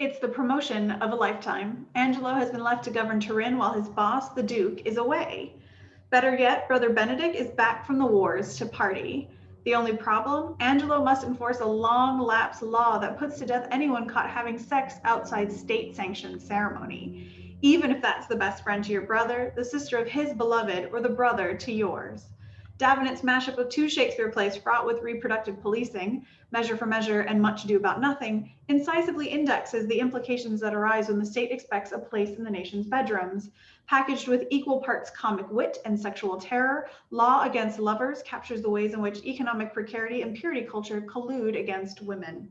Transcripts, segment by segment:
It's the promotion of a lifetime. Angelo has been left to govern Turin while his boss, the Duke, is away. Better yet, Brother Benedick is back from the wars to party. The only problem? Angelo must enforce a long lapse law that puts to death anyone caught having sex outside state sanctioned ceremony, even if that's the best friend to your brother, the sister of his beloved, or the brother to yours. Davenant's mashup of two Shakespeare plays fraught with reproductive policing, Measure for Measure and Much Ado About Nothing, incisively indexes the implications that arise when the state expects a place in the nation's bedrooms. Packaged with equal parts comic wit and sexual terror, Law Against Lovers captures the ways in which economic precarity and purity culture collude against women.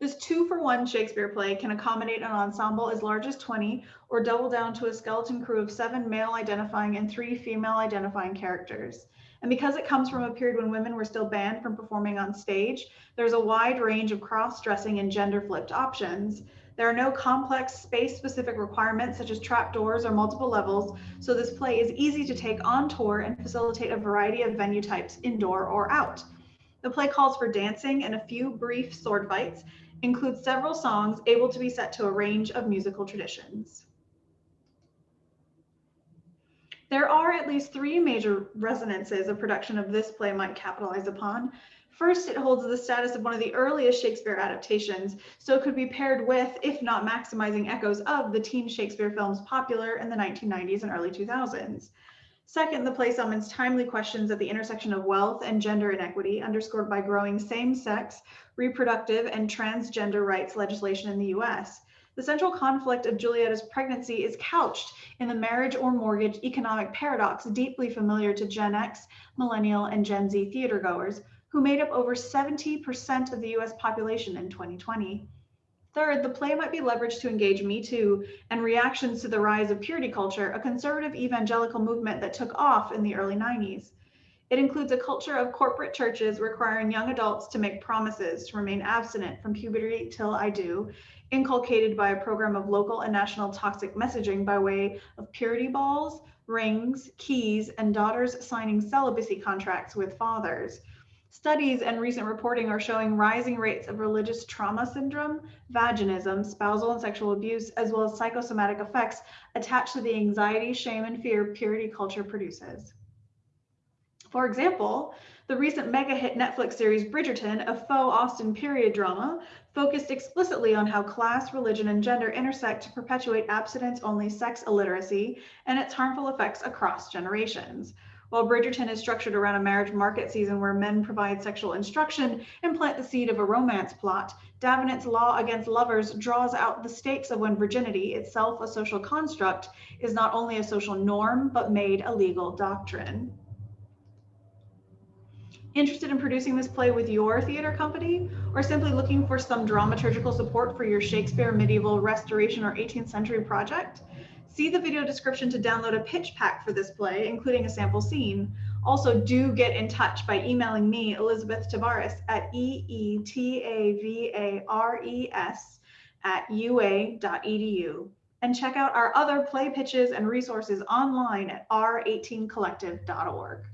This two for one Shakespeare play can accommodate an ensemble as large as 20 or double down to a skeleton crew of seven male identifying and three female identifying characters. And because it comes from a period when women were still banned from performing on stage, there's a wide range of cross dressing and gender flipped options. There are no complex space specific requirements such as trapdoors or multiple levels, so this play is easy to take on tour and facilitate a variety of venue types indoor or out. The play calls for dancing and a few brief sword fights, includes several songs able to be set to a range of musical traditions. There are at least three major resonances a production of this play might capitalize upon. First, it holds the status of one of the earliest Shakespeare adaptations, so it could be paired with, if not maximizing echoes of, the teen Shakespeare films popular in the 1990s and early 2000s. Second, the play summons timely questions at the intersection of wealth and gender inequity, underscored by growing same sex, reproductive, and transgender rights legislation in the US. The central conflict of Julietta's pregnancy is couched in the marriage or mortgage economic paradox deeply familiar to Gen X, Millennial, and Gen Z theatergoers, who made up over 70% of the US population in 2020. Third, the play might be leveraged to engage Me Too and reactions to the rise of purity culture, a conservative evangelical movement that took off in the early 90s. It includes a culture of corporate churches requiring young adults to make promises to remain abstinent from puberty till I do, inculcated by a program of local and national toxic messaging by way of purity balls, rings, keys, and daughters signing celibacy contracts with fathers. Studies and recent reporting are showing rising rates of religious trauma syndrome, vaginism, spousal and sexual abuse, as well as psychosomatic effects attached to the anxiety, shame, and fear purity culture produces. For example, the recent mega hit Netflix series Bridgerton, a faux Austen period drama, focused explicitly on how class, religion, and gender intersect to perpetuate abstinence only sex illiteracy and its harmful effects across generations. While Bridgerton is structured around a marriage market season where men provide sexual instruction and plant the seed of a romance plot, Davenant's Law Against Lovers draws out the stakes of when virginity, itself a social construct, is not only a social norm, but made a legal doctrine. Interested in producing this play with your theater company, or simply looking for some dramaturgical support for your Shakespeare medieval restoration or 18th century project? See the video description to download a pitch pack for this play, including a sample scene. Also, do get in touch by emailing me, Elizabeth Tavares, at E-E-T-A-V-A-R-E-S at ua.edu. And check out our other play pitches and resources online at r18collective.org.